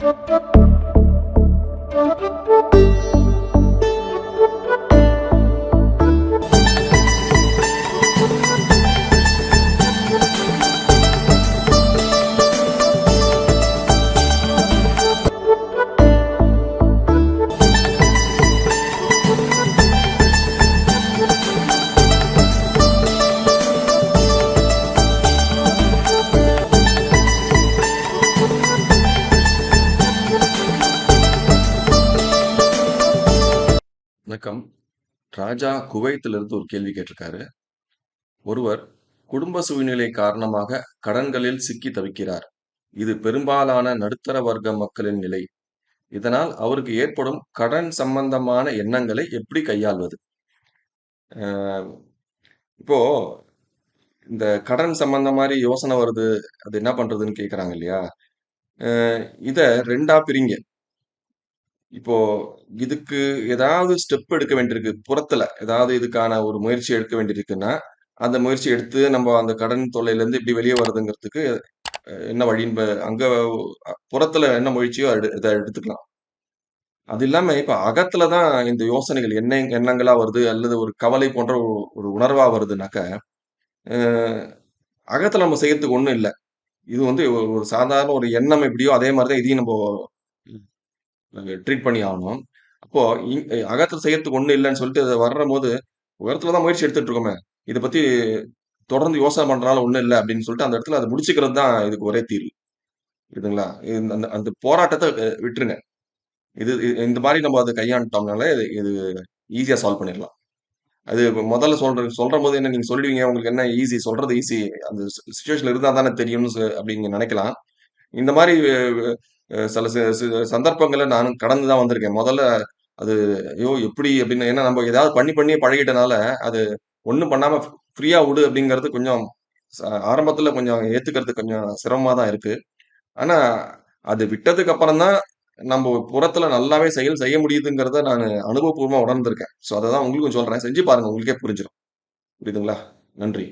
Thank you. வணக்கம். ராஜா குவைத்திலிருந்து ஒரு கேள்வி கேட்டிருக்காரு. ஒருவர் குடும்ப சூழ்நிலை காரணமாக கடன்களில் சிக்கி தவிக்கிறார். இது பெரும்பாலான நடுத்தர வர்க்க மக்களின் நிலை. இதனால் அவருக்கு ஏற்படும் கடன் சம்பந்தமான எண்ணங்களை எப்படி கையாள்வது? இப்போ இந்த கடன் சம்பந்த மாதிரி யோசனை வருது. அது என்ன பண்றதுன்னு கேட்கறாங்க இல்லையா? இதை இத 2ஆ பிரிங்க. இப்போ இதுக்கு ஏதாவது ஸ்டெப் எடுக்க வேண்டியிருக்கு. புறத்துல ஏதாவது இதுக்கான ஒரு முயற்சி எடுக்க வேண்டியிருக்குன்னா, அந்த முயற்சி எடுத்து நம்ம அந்த கடன் தொல்லையிலேருந்து எப்படி வெளியே வரதுங்கிறதுக்கு என்ன வழின்னு அங்க புறத்துல என்ன முயற்சியோ எடு இதை எடுத்துக்கலாம். அது இல்லாம இப்ப அகத்துல தான் இந்த யோசனைகள் என்ன எண்ணங்களா வருது அல்லது ஒரு கவலை போன்ற ஒரு உணர்வா வருதுனாக்க, அ அகத்துல நம்ம செய்யறதுக்கு ஒண்ணும் இல்லை இது வந்து ஒரு சாதாரண ஒரு எண்ணம் எப்படியோ அதே மாதிரி தான் இதையும் நம்ம ட்ரீட் பண்ணி ஆகணும் அப்போ அகத்தில் செய்யறதுக்கு ஒன்றும் இல்லைன்னு சொல்லிட்டு அது போது உயரத்துல தான் முயற்சி எடுத்துட்டு இருக்கோமே! இதை பத்தி தொடர்ந்து யோசனை பண்றதுனால ஒன்றும் இல்லை அப்படின்னு சொல்லிட்டு அந்த இடத்துல அதை முடிச்சுக்கிறது தான் இதுக்கு ஒரே தீர்வு. இதுங்களா இந்த அந்த அந்த போராட்டத்தை விட்டுருங்க. இது இந்த மாதிரி நம்ம அதை கையாண்டோம்னால இது இது ஈஸியா சால்வ் பண்ணிடலாம். அது முதல்ல சொல்ற சொல்றம்போது என்ன நீங்க சொல்லிடுவீங்க, உங்களுக்கு என்ன ஈஸி சொல்றது ஈஸி. அந்த சி இருந்தா தானே தெரியும்னு ச அப்படின்னு நீங்க இந்த மாதிரி சில சந்தர்ப்பங்களை நானும் கடந்து தான் வந்திருக்கேன். முதல்ல அது ஐயோ! எப்படி அப்படின்னு ஏன்னா நம்ம ஏதாவது பண்ணி பண்ணியே பழகிட்டனால, அது ஒன்றும் பண்ணாம ஃப்ரீயாக ஃப்ரீயா அப்படிங்கிறது கொஞ்சம் ச ஆரம்பத்துல கொஞ்சம் ஏத்துக்கிறது கொஞ்சம் சிரமமா தான் இருக்கு. ஆனா, அது விட்டதுக்கு அப்புறம் தான் நம்ம புறத்துல நல்லாவே செயல் செய்ய முடியுதுங்கிறத நான் அனுபவபூர்வமாக உணர்ந்திருக்கேன். ஸோ அதை தான் உங்களுக்கும் சொல்றேன். செஞ்சு பாருங்க. உங்களுக்கே புரிஞ்சிடும் புரியுதுங்களா? நன்றி.